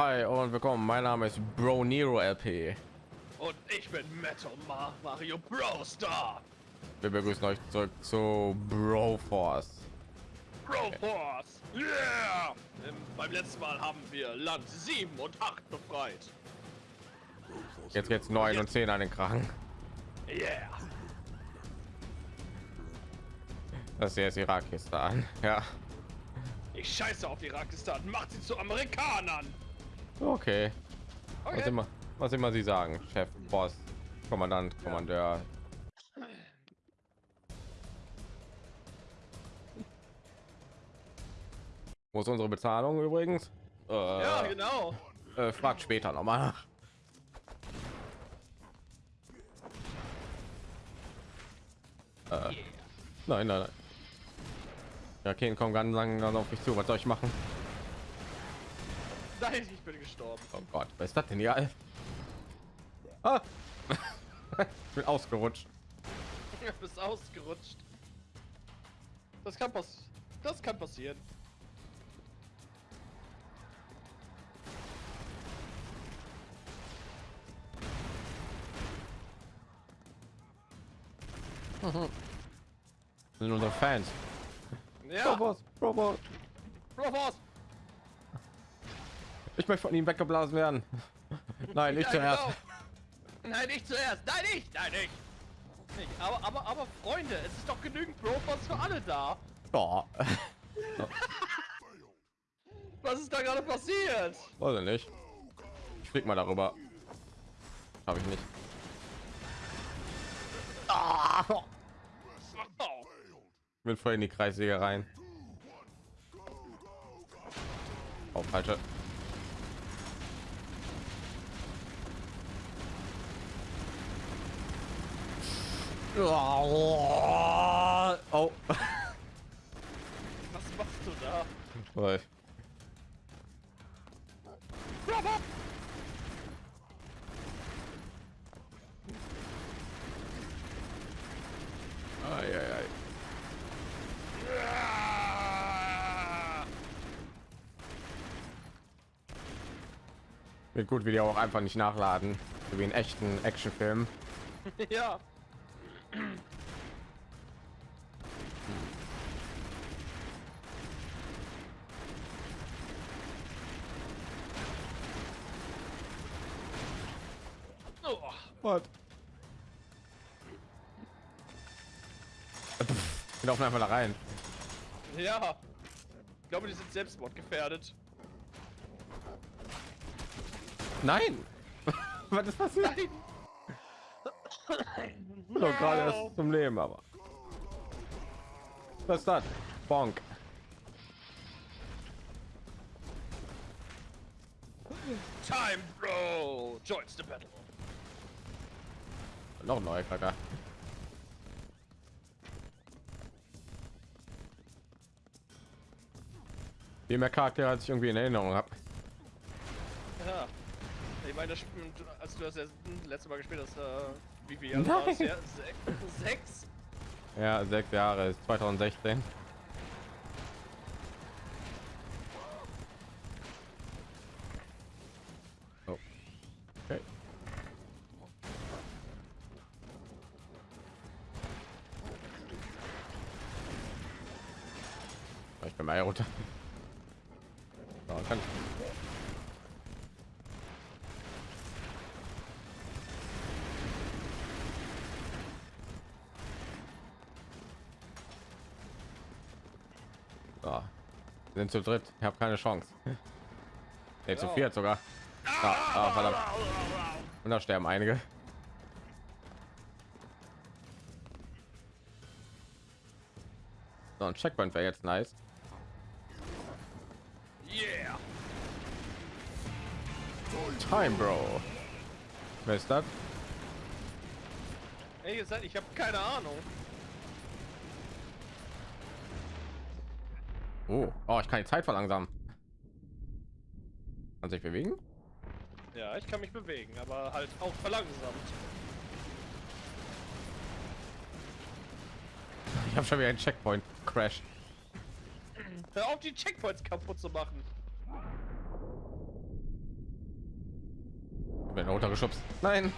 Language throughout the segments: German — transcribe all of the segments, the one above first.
hi und willkommen. Mein Name ist Bro Nero LP. Und ich bin Metal Ma Mario Bro Star. Wir begrüßen euch zurück zu Bro Force. Bro Force. Yeah! Ähm, beim letzten Mal haben wir Land 7 und 8 befreit. Jetzt geht's 9 und 10 an den Kragen. Yeah! Das hier ist Irakistan. Ja. Ich scheiße auf Irakistan. Macht sie zu Amerikanern. Okay. Was Okay. immer, was immer Sie sagen, Chef, Boss, Kommandant, Kommandeur. Wo ist unsere Bezahlung übrigens? Äh, Ja, genau. äh, fragt später noch mal nach. Äh, nein, nein, nein. Ja, okay, kommen ganz langsam auf mich zu. Was soll ich machen? Nein, ich bin gestorben. Oh Gott, was ist das denn hier? Ah. ich bin ausgerutscht. Du bist ausgerutscht. Das kann pass Das kann passieren. Das sind unsere Fans. Ja. Boss, Bro, Boss. Möchte von ihm weggeblasen werden. Nein, nicht Ja, zuerst. genau. Nein, nicht zuerst. Nein, nicht. Nein, nicht. nicht. Aber, aber, aber Freunde, es ist doch genügend Force für alle da. Ja, Was ist da gerade passiert? weiß ich nicht. Ich flieg mal darüber. Habe ich nicht. Ah, Oh. ich bin voll in die Kreissäge rein. Oh, falsche. Oh. Was machst du da? Toll. Ei, ei, ei. Wird gut, wie die auch einfach nicht nachladen, so wie in echten Actionfilm. ja. Oh, Was? Wir laufen einfach da rein. ja. Ich glaube, die sind selbstmordgefährdet. Nein! Was ist passiert? Nein. Doch gerade erst zum Leben, aber. Was ist das? Bonk. Time, bro. Joins the battle. Noch ein neuer Charakter. Wie mehr Charaktere als ich irgendwie in Erinnerung habe. Ja. Ich meine, das Spiel- als du das letzte Mal gespielt hast, äh, wie viel Jahre Nein. war es? Ja, se sechs? Ja, sechs Jahre ist 2016. Oh. Okay. Ich bin mal runter. So, kann ich. So. Wir sind zu dritt. Ich habe keine Chance. Nee, zu viert sogar. Ah, ah, verdammt. Und da sterben einige. So, ein Checkpoint wäre jetzt nice. Yeah. Time, Bro. Wer ist das? Ey, gesagt, ich habe keine Ahnung. Oh, oh, ich kann die Zeit verlangsamen. Kann sich bewegen? Ja, ich kann mich bewegen, aber halt auch verlangsamt. Ich habe schon wieder einen Checkpoint Crash. Hör auf, die Checkpoints kaputt zu machen. Wenn runtergeschubst. Nein.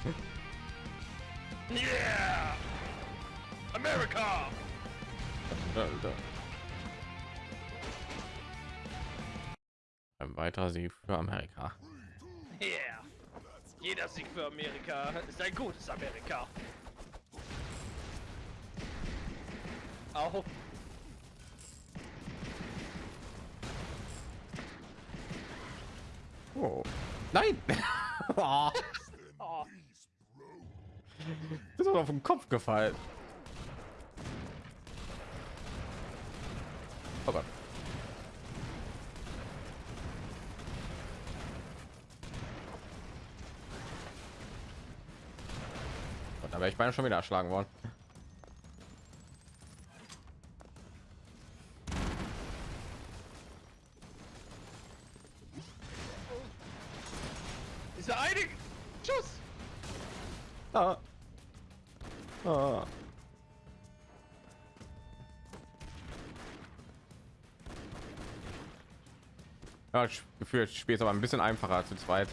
Yeah! America! Alter. Ein weiterer Sieg für Amerika. Yeah! Jeder Sieg für Amerika ist ein gutes Amerika. Auch. Oh. Nein! oh. Oh. Ist auf den Kopf gefallen. Oh Gott. Wäre ich beinahe schon wieder erschlagen worden. Dieser eine Schuss! Ah. Ah. Ja, ich gefühlt spielt aber ein bisschen einfacher zu zweit.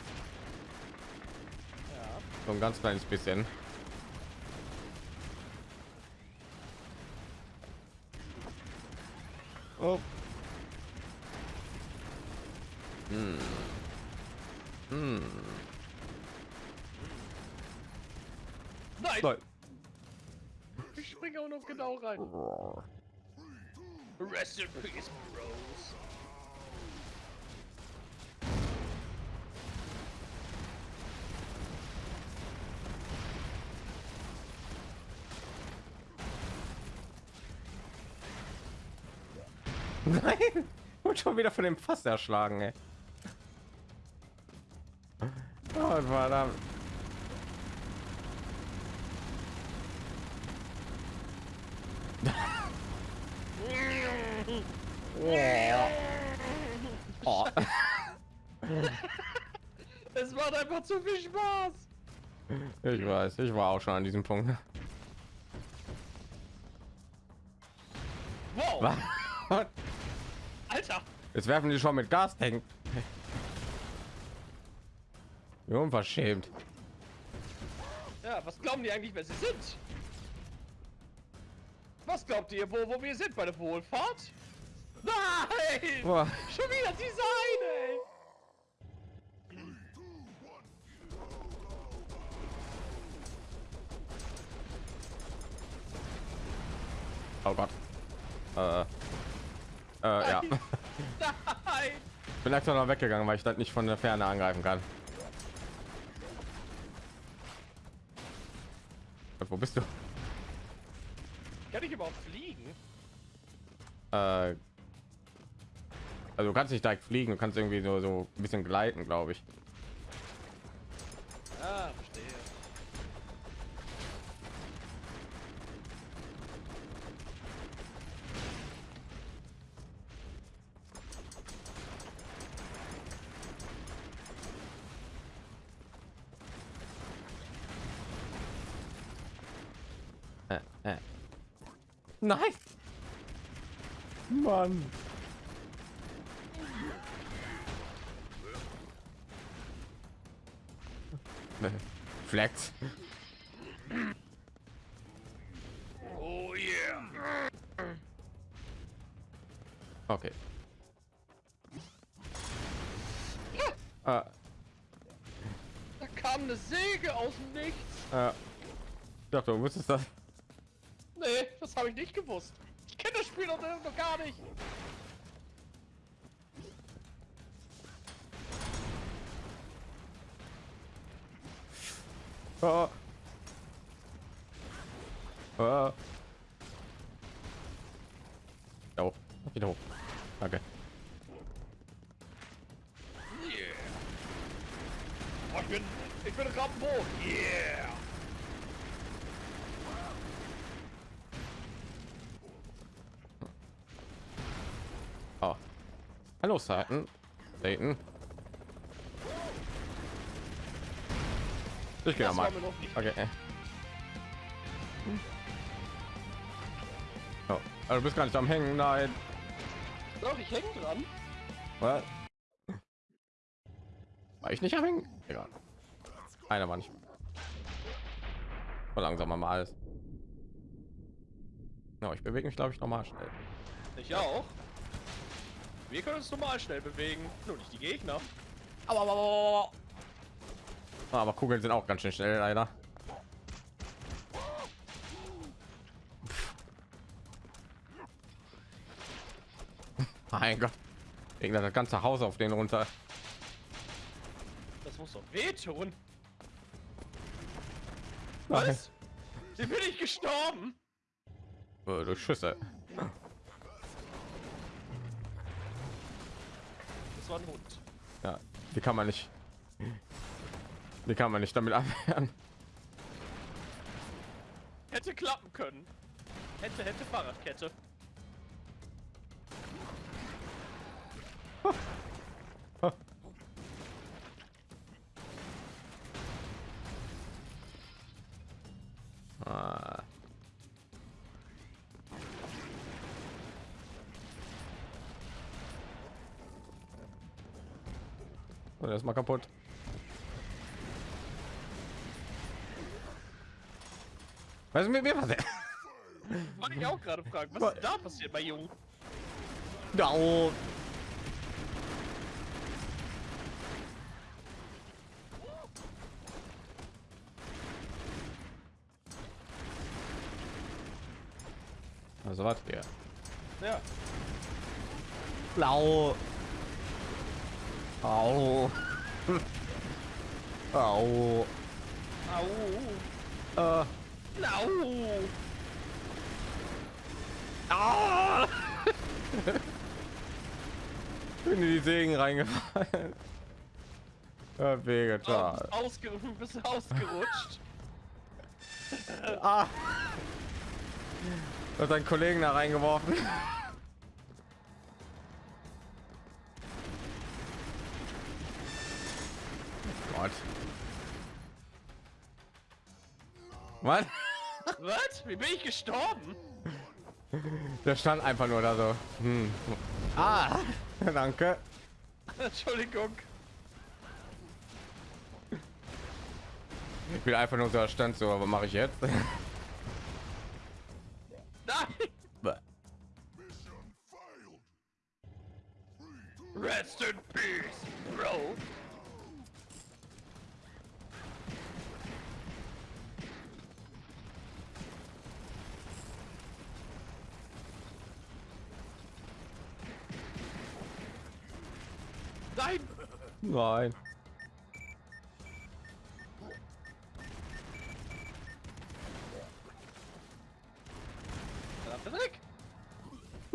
Ja. So ein ganz kleines bisschen. Oh. Hm. Hm. Nein! Nein. Ich springe auch noch genau rein. Rest wieder von dem Fass erschlagen, ey. Oh, verdammt. Oh. Es macht einfach zu viel Spaß. Ich weiß, ich war auch schon an diesem Punkt. Wow! Jetzt werfen die schon mit Gas. Wie unverschämt. Ja, was glauben die eigentlich, wer sie sind? Was glaubt ihr, wo, wo wir sind bei der Wohlfahrt? Nein! Boah. Schon wieder diese eine, ey! Oh Gott. Äh, äh, ja. Nein! Ich bin extra noch weggegangen, weil ich das nicht von der Ferne angreifen kann. Wo bist du? Kann ich überhaupt fliegen? Äh, also du kannst nicht direkt fliegen, du kannst irgendwie so, so ein bisschen gleiten, glaube ich. Ah, Nein! Mann! Flex. Oh yeah! Okay. Äh, Da kam eine Säge aus dem Nichts. äh, ich dachte, du wusstest das. Nee, das habe ich nicht gewusst. Ich kenne das Spiel doch, noch gar nicht. Oh. Oh. Da hoch. Wieder hoch. Danke. Yeah. Oh, ich bin, ich bin Rambo. Yeah. Hallo, Satan. Satan. Ich gehe mal. noch. Okay. Oh. Also, du bist gar nicht am Hängen. Nein. Doch, ich hänge dran. Was? War ich nicht am Hängen? Egal. Einer war nicht. Langsam mal alles. Ja, ich bewege mich, glaube ich, normal schnell. Ich auch. Wir können uns normal schnell bewegen, nur nicht die Gegner. Aber, aber, aber, aber Kugeln sind auch ganz schön schnell, leider. Mein Gott. Irgendwann das ganze Haus auf den runter. Das muss doch wehtun. Was? Wie bin ich gestorben? Durch Schüsse. Das war ein Hund. Ja, die kann man nicht. Die kann man nicht damit abwehren. Hätte klappen können. Hätte, hätte Fahrradkette. Ah. Und er ist mal kaputt. Was ist mit mir passiert? Wollte ich auch gerade fragen, was ist da passiert bei Jungen? Da oben. Also was hier? Ja. Blau. Au. Au. Au. Äh. Au. Ah! Bin in die Segen reingefallen. Ja, Vegetal. Oh, ausge bist ausgerutscht. Ah. Hat deinen Kollegen da reingeworfen. Gott. Was? Was? Wie bin ich gestorben? Der stand einfach nur da so. Hm. Ah, danke. Entschuldigung. Ich will einfach nur so da stand so, aber mache ich jetzt?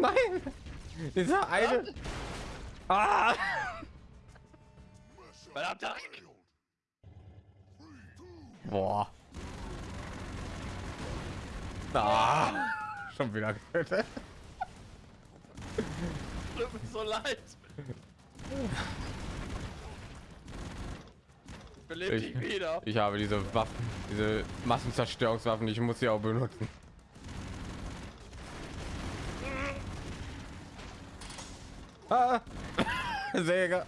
Nein. Dieser eine. Ah. Verdammte Dreck! Boah. Ah. Schon wieder getötet. Tut mir so leid. Belebt Ich- dich wieder. Ich habe diese Waffen, diese Massenzerstörungswaffen, ich muss sie auch benutzen. Säge.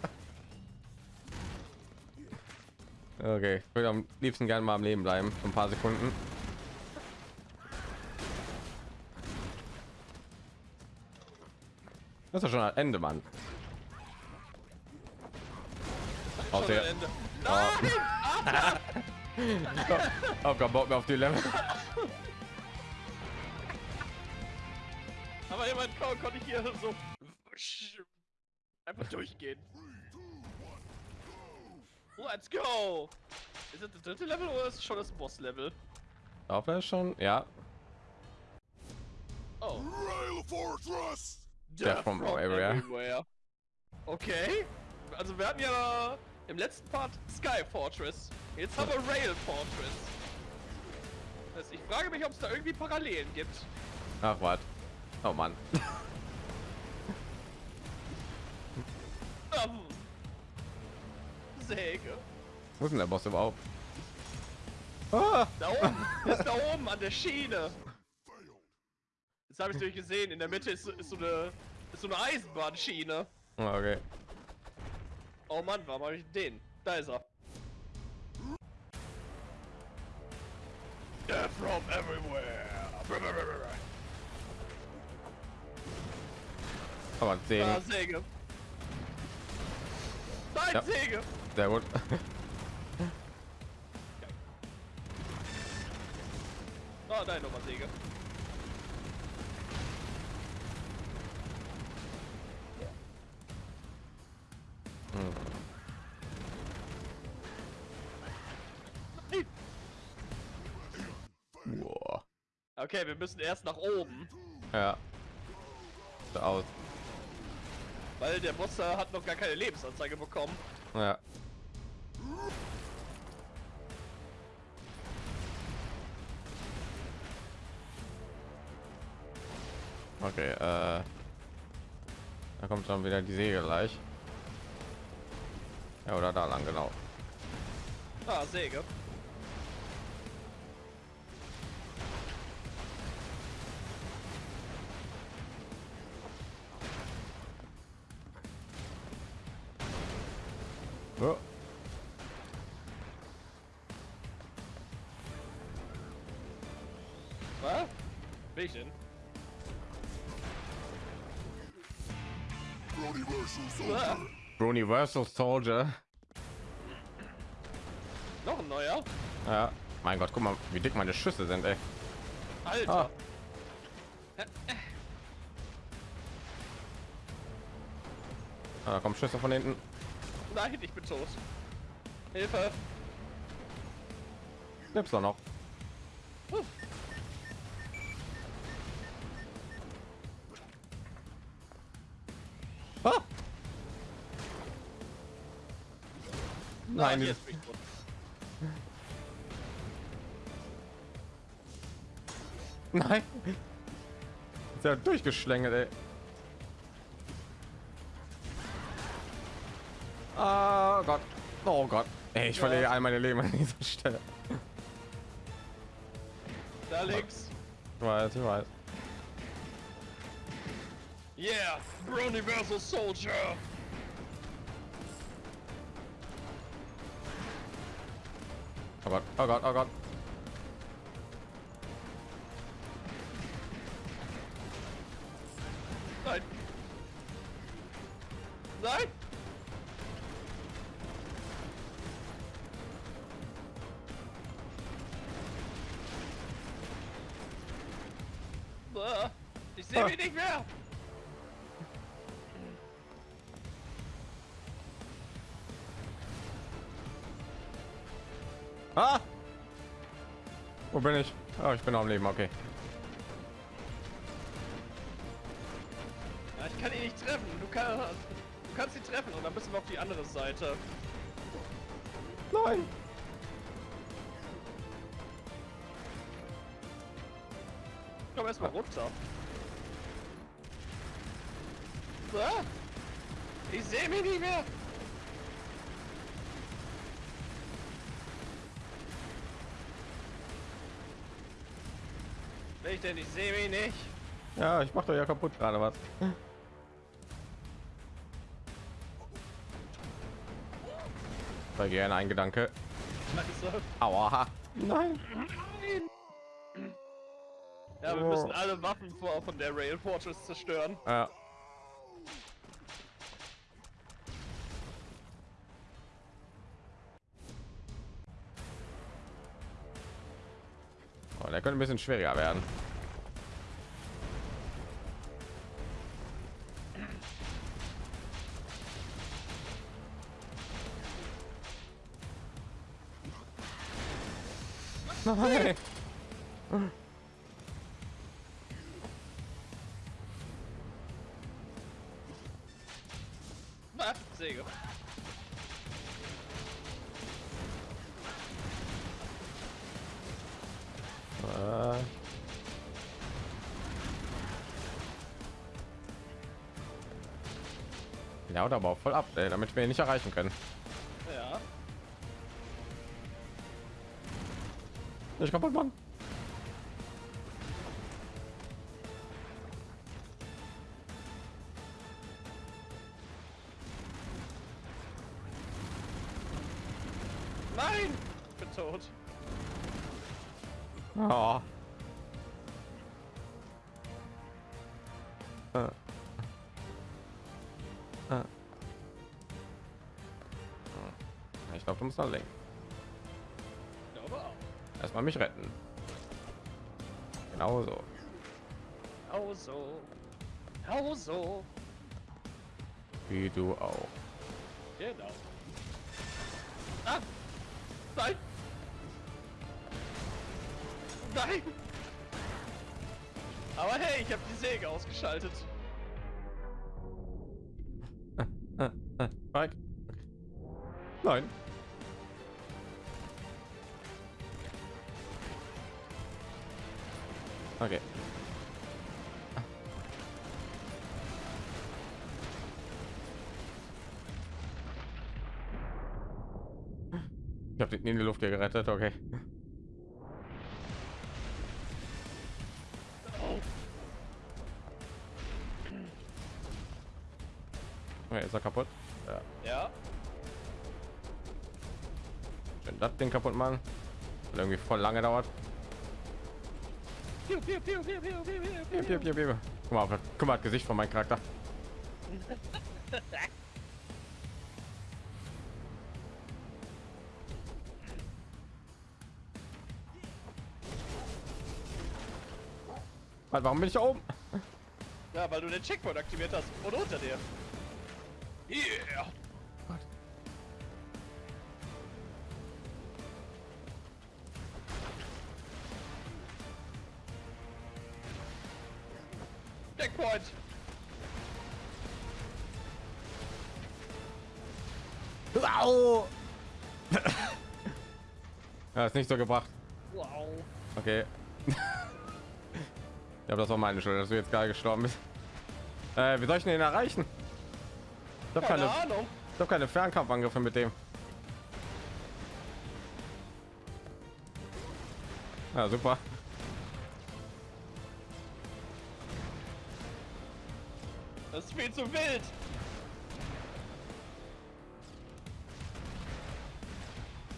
Okay, ich würde am liebsten gerne mal am Leben bleiben, für ein paar Sekunden. Das ist schon ein Ende, Mann. Auf der, Ende. Hab keinen Bock mehr auf die Level. Aber jemand kon konnte ich hier so einfach durchgehen. Let's go! Ist das das dritte Level oder ist es schon das Boss-Level? Auf er schon, ja. Oh. Rail Fortress! Death from everywhere. everywhere. Okay. Also wir hatten ja im letzten Part Sky Fortress. Jetzt haben wir Rail Fortress. Heißt, ich frage mich, ob es da irgendwie Parallelen gibt. Ach was. Oh Mann. Ähm. Säge. Wo ist denn der Boss überhaupt? Ah! Da oben. ist da oben an der Schiene. Jetzt habe ich durch gesehen. In der Mitte ist, ist so eine ist so eine Eisenbahnschiene. Ah, Okay. Oh Mann, warum habe ich den? Da ist er. They're from everywhere. Aber sehen. Ah, Säge. Ja. Säge. Sehr gut. Oh nein, nochmal Säge. Okay, wir müssen erst nach oben, Ja. So aus. Weil der Monster hat noch gar keine Lebensanzeige bekommen. Ja. Okay, äh. Da kommt dann wieder die Säge gleich. Ja, oder da lang, genau. Ah, Säge. Oh. Was? Bin ich denn? Universal Ah, Soldier. Universal Soldier. noch ein neuer? Ja. Mein Gott, guck mal, wie dick meine Schüsse sind, ey. Alter. Ah. Ah, Da kommen Schüsse von hinten. Nein, ich bin tot. Hilfe. Nimm's doch noch. Huh. Ah! Nein, mich tot. Nein. Ist ja durchgeschlängelt, ey. Oh Gott. Oh Gott. Ey, ich Ja. verliere all meine Leben an dieser Stelle. Da links. Ich weiß, ich weiß. Yeah, Universal Soldier. Oh Gott, oh Gott, oh Gott. Bin noch am Leben, okay. Ja, ich kann ihn nicht treffen. Du, kann, du kannst ihn treffen und dann müssen wir auf die andere Seite. Nein! Komm erstmal runter. Ah, ich sehe mich nicht mehr. Ich denn? Ich sehe mich nicht. Ja, ich mach doch ja kaputt gerade was. Bei gerne ein Gedanke. Aua. Nein. Ja, wir Oh. müssen alle Waffen vor, von der Rail Fortress zerstören. Ja. Könnte ein bisschen schwieriger werden. Nein. Oder aber auch voll ab, ey, damit wir ihn nicht erreichen können. Ja. Nicht kaputt machen. Ich glaube, du musst noch lenken. Erstmal mich retten. Genau so. Genau so. Genau so. Wie du auch. Genau. Ah! Nein! Nein! Aber hey, ich habe die Säge ausgeschaltet. Gerettet, okay. Okay, ist er kaputt? Ja. ja. Schön das Ding kaputt machen. Weil irgendwie voll lange dauert. Guck mal, guck mal, das Gesicht von meinem Charakter. Warte, Warum bin ich da oben? Ja, weil du den Checkpoint aktiviert hast. Und unter dir. Yeah! Checkpoint! Au! ja, ist nicht so gebracht. Wow. Okay. Ja, aber das war meine Schuld, dass du jetzt gerade gestorben bist. Äh, wie soll ich denn den erreichen? Ich habe Keine keine, Ahnung. ich hab keine Fernkampfangriffe mit dem. Ja, super. Das ist viel zu wild.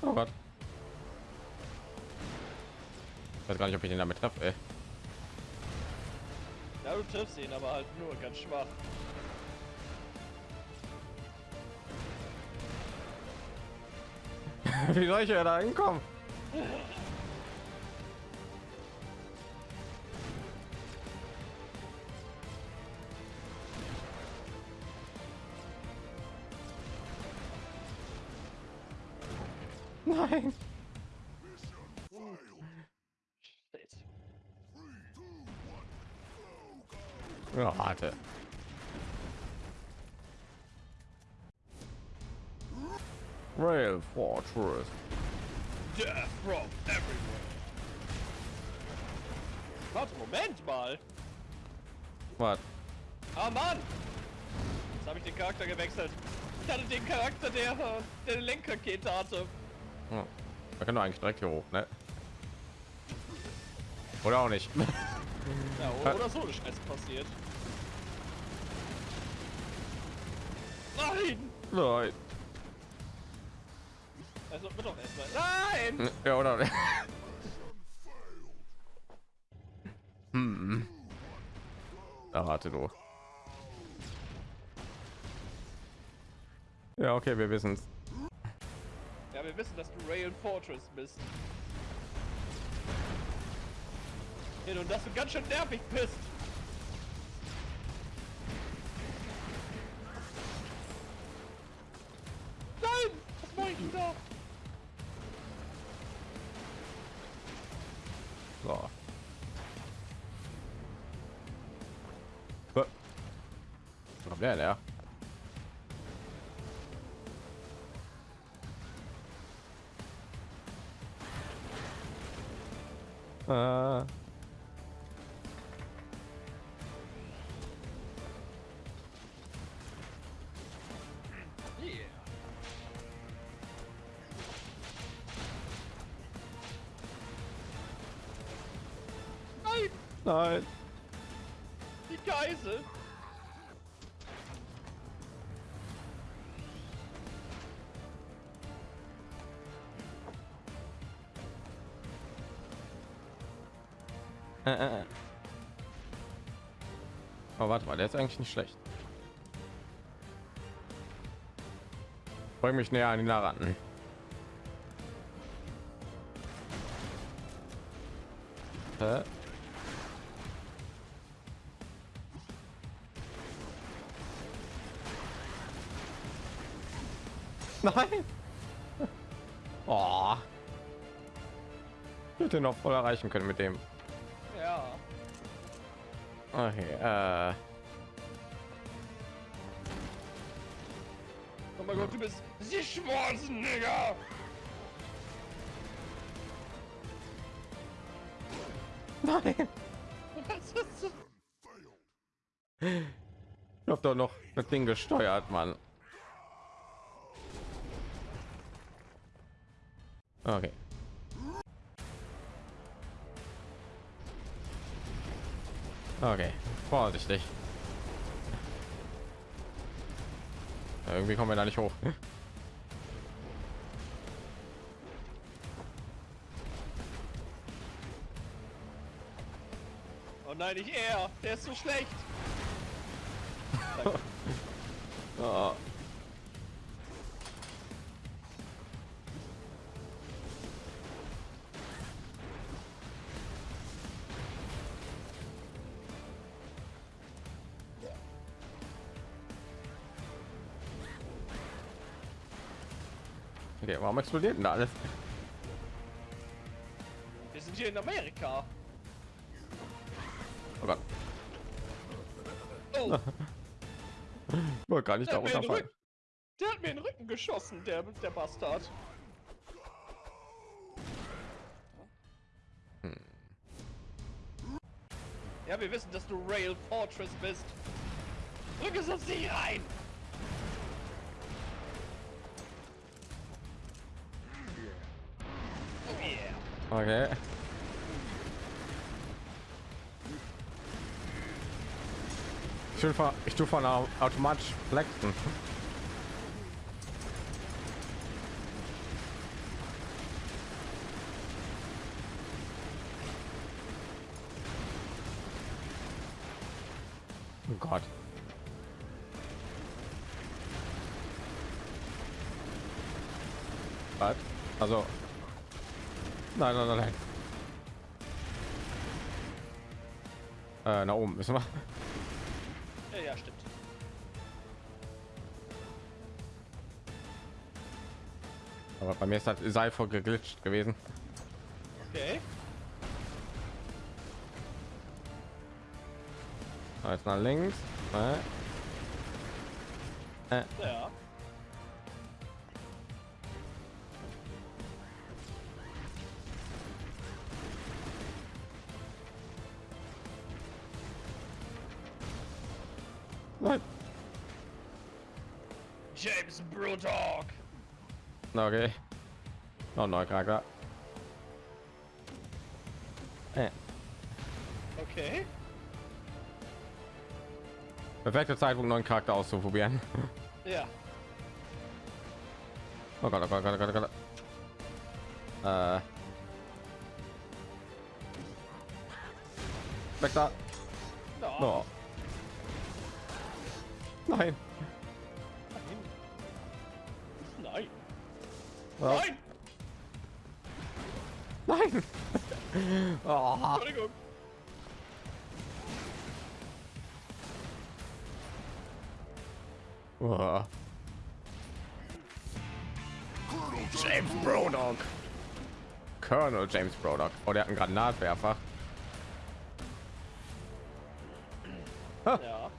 Oh Gott. Ich weiß gar nicht, ob ich den damit treffe. Ey. Du triffst ihn, aber halt nur ganz schwach. Wie soll ich ja da hinkommen? Rail Fortress. Death from everywhere. Warte, Moment mal. Was? Ah, Mann! Jetzt habe ich den Charakter gewechselt. Ich hatte den Charakter, der, der eine Lenkrakete hatte. Da können wir eigentlich direkt hier hoch, ne? Oder auch nicht. Ja, oder, oder so eine Scheiße passiert. Nein! Nein. Also, wird doch erstmal. Nein! Ja, oder? hm. Da warte du. Ja, okay, wir wissen's. Ja, wir wissen, dass du Rail Fortress bist. Ja, und dass du ganz schön nervig bist. So. Wo wo kommt der denn her? Nein! Die Geisel! Äh, äh. Oh, warte mal, der ist eigentlich nicht schlecht. Bring mich näher an ihn heran. Hä? Nein. Oh. Ich hätte noch voll erreichen können mit dem. Ja. Okay, äh. Oh mein Gott, du bist die Schwarzenegger! Nein. Was ist das? Ich hab doch noch das Ding gesteuert, Mann. Okay. Okay, vorsichtig. Ja, irgendwie kommen wir da nicht hoch. Oh nein, nicht er! Der ist so schlecht! Oh. Warum explodiert denn da alles? Wir sind hier in Amerika. Oh Gott, Oh, wollte gar nicht der da hat, mir in den runterfallen. Rücken, der hat mir in den Rücken geschossen, der, der Bastard. Ja, wir wissen, dass du Rail Fortress bist. Drück es nicht rein! Okay. Tue von, ich tue von au- automatisch flexen. Oh Gott. Was? Also. Nein, nein, nein, nein. Äh, nach oben müssen wir. Ja, ja, stimmt. Aber bei mir ist das Seil voll geglitscht gewesen. Okay. Jetzt nach links. Äh, äh, Ja. Nein. James Brewdog. Okay. Noch ein neuer Charakter. Äh, Okay. perfekter Zeitpunkt, neuen Charakter auszuprobieren. Ja. Oh Gott, oh Gott, oh Gott, oh Gott. Äh. Weg da. No. Oh. Nein. Nein. Oh. Nein. Nein. oh. Entschuldigung. Oh. Colonel James Brodog. Colonel James Brodog. Oh, der hat einen Granatwerfer. Ja.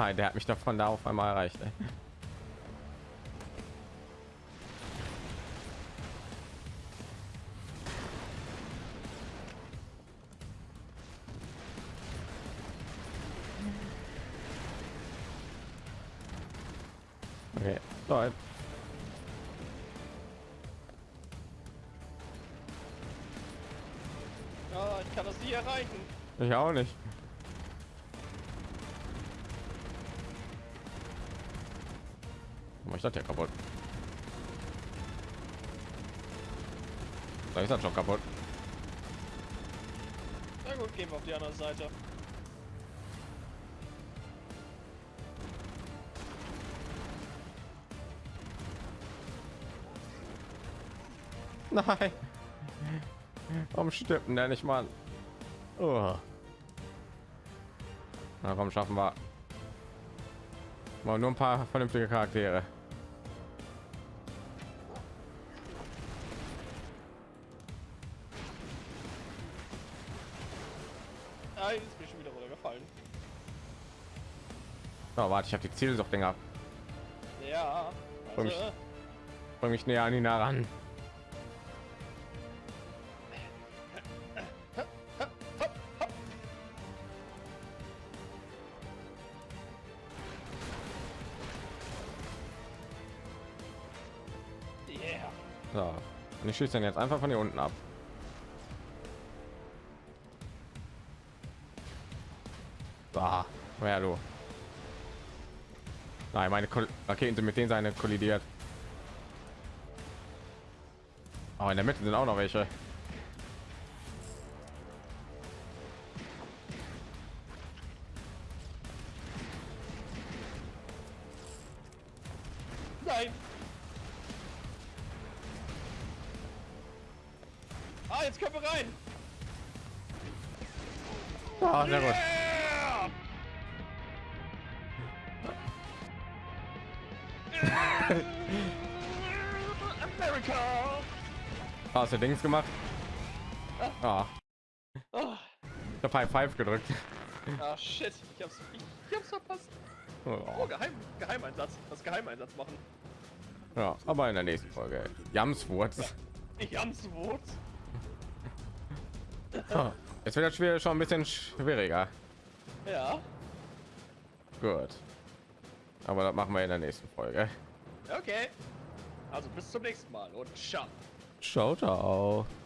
Nein, der hat mich davon da auf einmal erreicht. Ey. Okay, läuft. Ich kann das nie erreichen. Ich auch nicht. Ich das ja kaputt. Da ist er schon kaputt. Na gut, gehen wir auf die andere Seite. Nein. Warum stirbt denn der nicht mal? Oh. Na komm, schaffen wir. Mal nur ein paar vernünftige Charaktere. Oh, warte, ich habe die Ziele doch länger. Ja. Komm Also, ich- Bring mich näher an ihn heran. yeah. So. Und ich schieße dann jetzt einfach von hier unten ab. Da, wer du? Nein, meine Raketen sind mit denen seine kollidiert. Aber in der Mitte sind auch noch welche. Hast du Dings gemacht? Ah, Oh, ich habe High Five gedrückt. ah shit, ich hab's, ich, ich hab's verpasst. Oh, Oh, Geheim, Geheimeinsatz. Das Geheimeinsatz machen. ja, aber in der nächsten Folge. Jamswurz. Wut. Ah, Jetzt wird das Spiel schon ein bisschen schwieriger. Ja. Gut. Aber das machen wir in der nächsten Folge. Okay. Also bis zum nächsten Mal und ciao. Ciao, ciao.